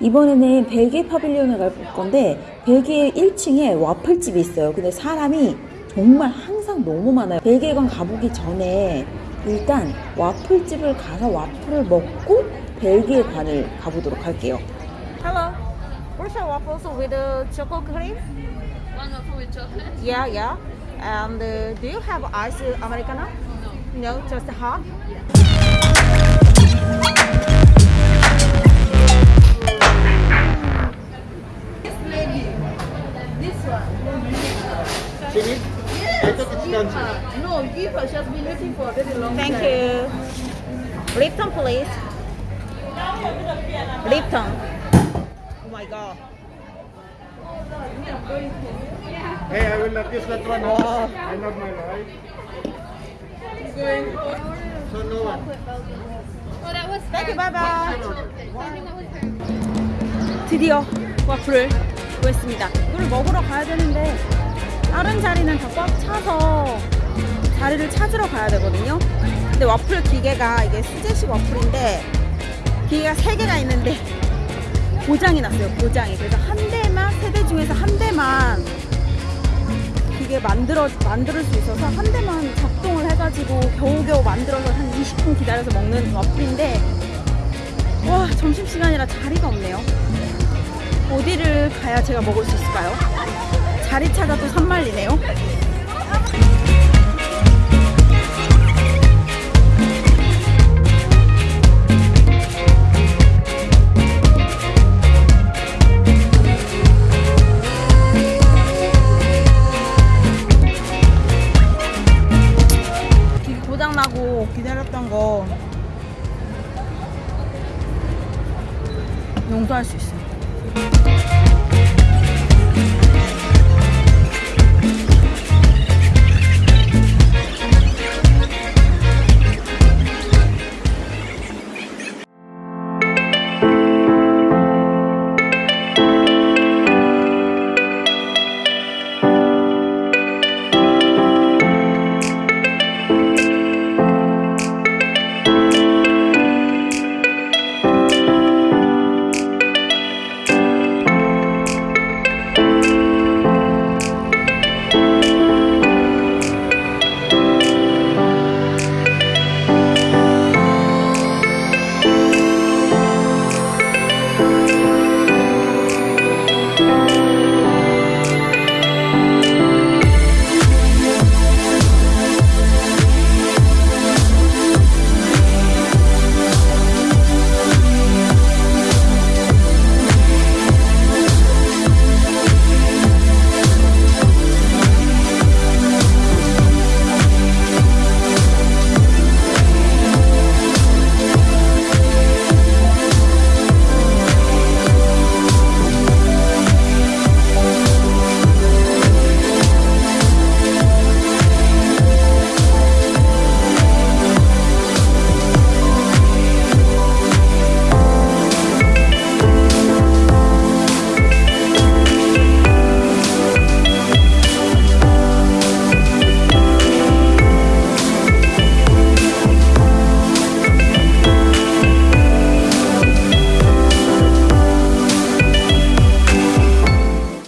이번에는 벨기에 파빌리온에 갈 건데 벨기에 1층에 와플집이 있어요. 근데 사람이 정말 항상 너무 많아요. 벨기에관 가보기 전에 일단 와플집을 가서 와플을 먹고 벨기에 관을 가보도록 할게요. Hello. Where's your waffles with the chocolate cream? One waffle with chocolate? Yeah, yeah. And uh, do you have ice americano? No. No, just hot. Finish? I thought it's done. No, give her. She has been waiting for a very long Thank time. you. Lipton, please. Lipton. Oh my god. Hey, I will not use that one. Wow. I love my life. So no one. Oh, that was Thank you. her. Bye bye. I think that was her. 드디어 와플을 구했습니다. 이걸 먹으러 가야 되는데 다른 자리는 다 꽉 차서 자리를 찾으러 가야 되거든요. 근데 와플 기계가 이게 수제식 와플인데 기계가 세 개가 있는데 고장이 났어요. 고장이. 그래서 한 대만 세대 중에서 한 대만 기계 만들어 만들 수 있어서 한 대만 작동을 해가지고 겨우겨우 만들어서 한 20분 기다려서 먹는 와플인데 와 점심 시간이라 자리가 없네요. 어디를 가야 제가 먹을 수 있을까요? 자리 찾아도 산말리네요. 길 고장나고 기다렸던 거 용서할 수 있어요.